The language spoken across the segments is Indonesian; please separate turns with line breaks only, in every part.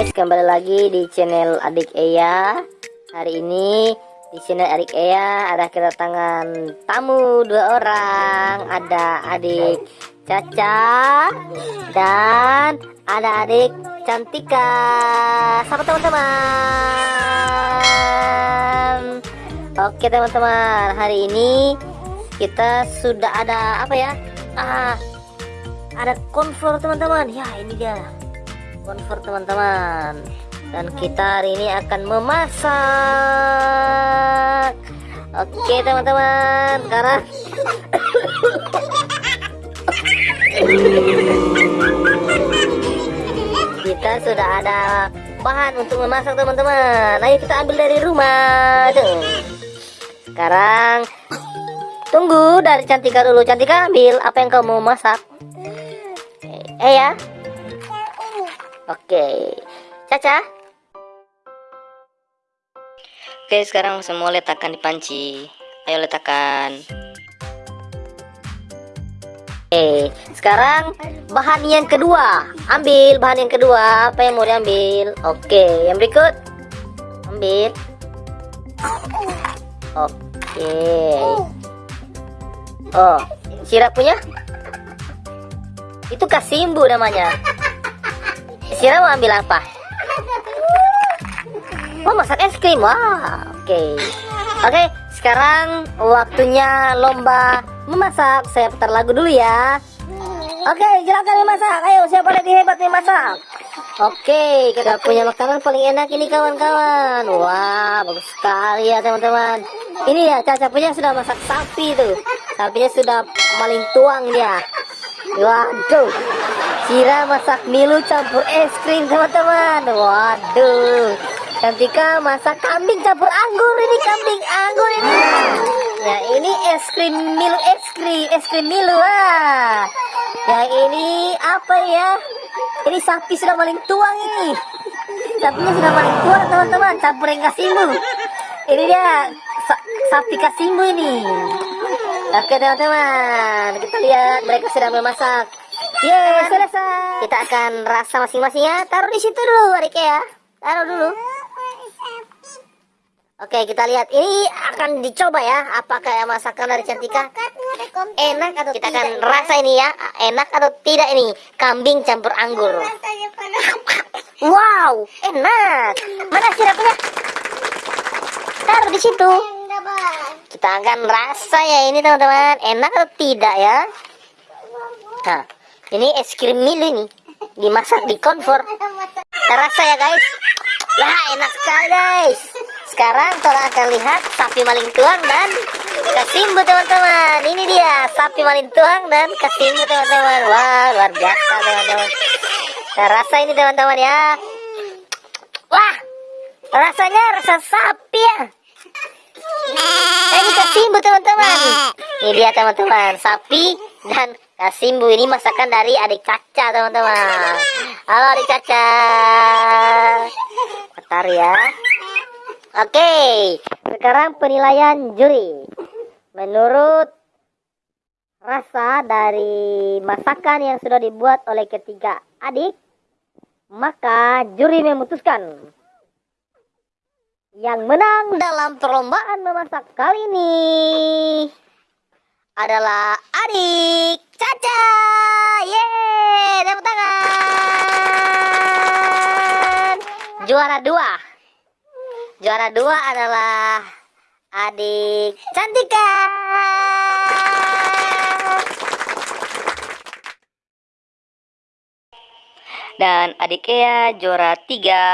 guys, kembali lagi di channel Adik Eya. Hari ini di channel Adik Eya ada kedatangan tamu dua orang. Ada adik Caca dan ada adik Cantika. Sapa teman-teman. Oke teman-teman, hari ini kita sudah ada apa ya? Ah, ada konflor teman-teman. Ya ini dia konvert teman-teman. Dan kita hari ini akan memasak. Oke teman-teman sekarang. Kita sudah ada bahan untuk memasak teman-teman. Ayo kita ambil dari rumah tuh. Sekarang tunggu dari Cantika dulu. Cantika ambil apa yang kamu masak. Eh ya Oke, Caca. Oke, sekarang semua letakkan di panci. Ayo letakkan. Oke, sekarang bahan yang kedua. Ambil bahan yang kedua. Apa yang mau diambil? Oke, yang berikut. Ambil. Oke. Oh, sirap punya? Itu kasimbu namanya. Sira mau ambil apa? Oh masak es krim, wah oke. Okay. Oke okay, sekarang waktunya lomba memasak. Saya putar lagu dulu ya. Oke okay, silakan memasak. Ayo siapa lagi hebat memasak Oke kita punya makanan paling enak ini kawan-kawan. Wah bagus sekali ya teman-teman. Ini ya Caca punya sudah masak sapi tuh. Sapinya sudah maling tuang dia. Waduh Sira masak milu campur es krim teman-teman. Waduh. Cantika masak kambing campur anggur Ini kambing anggur ini. Ya ini es krim milu es krim Es krim milu ah. Ya ini apa ya? Ini sapi sudah maling tuang ini. Sapinya sudah maling tuang teman-teman. Campur yang kasimbu. Ini dia sa sapi kasimbu ini. Oke teman-teman. Kita lihat mereka sedang memasak Yeay, selesai. Kita akan rasa masing-masing ya. Taruh di situ dulu, adik ya. Taruh dulu. Oke, kita lihat. Ini akan dicoba ya. Apakah ya masakan dari Cantika enak atau kita akan rasa ini ya. Enak atau tidak ini kambing campur anggur. Wow, enak. Mana sirapnya? Taruh di situ. Kita akan rasa ya ini teman-teman. Enak atau tidak ya? Nah. Ini es krim milo ini dimasak di konfor. Terasa ya guys. Wah enak sekali guys. Sekarang kita akan lihat sapi maling tuang dan kasimbu teman-teman. Ini dia sapi maling tuang dan kasimbu teman-teman. Wah luar biasa teman-teman. Terasa ini teman-teman ya. Wah rasanya rasa sapi ya. Ini kasimbu teman-teman. Ini dia teman-teman sapi dan Kasimbu ini masakan dari adik Caca teman-teman. Halo adik Caca. Bentar ya. Oke Sekarang penilaian juri. Menurut Rasa dari masakan yang sudah dibuat oleh ketiga adik Maka juri memutuskan Yang menang dalam perlombaan memasak kali ini adalah adik Caca. Yeay, tepuk tangan. Juara dua. Juara dua adalah adik Cantika. Dan adik Ea juara tiga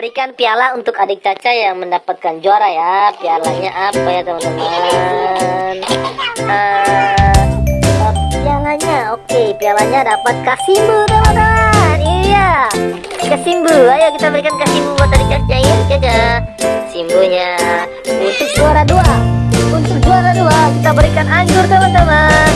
berikan piala untuk adik Caca yang mendapatkan juara ya. Pialanya apa ya teman-teman? Uh, pialanya, oke, okay, pialanya dapat kasimbu teman-teman. Iya, kasimbu. Ayo kita berikan kasimbu buat adik Caca ya, Caca. Simbunya untuk juara dua. Untuk juara dua kita berikan anggur teman-teman.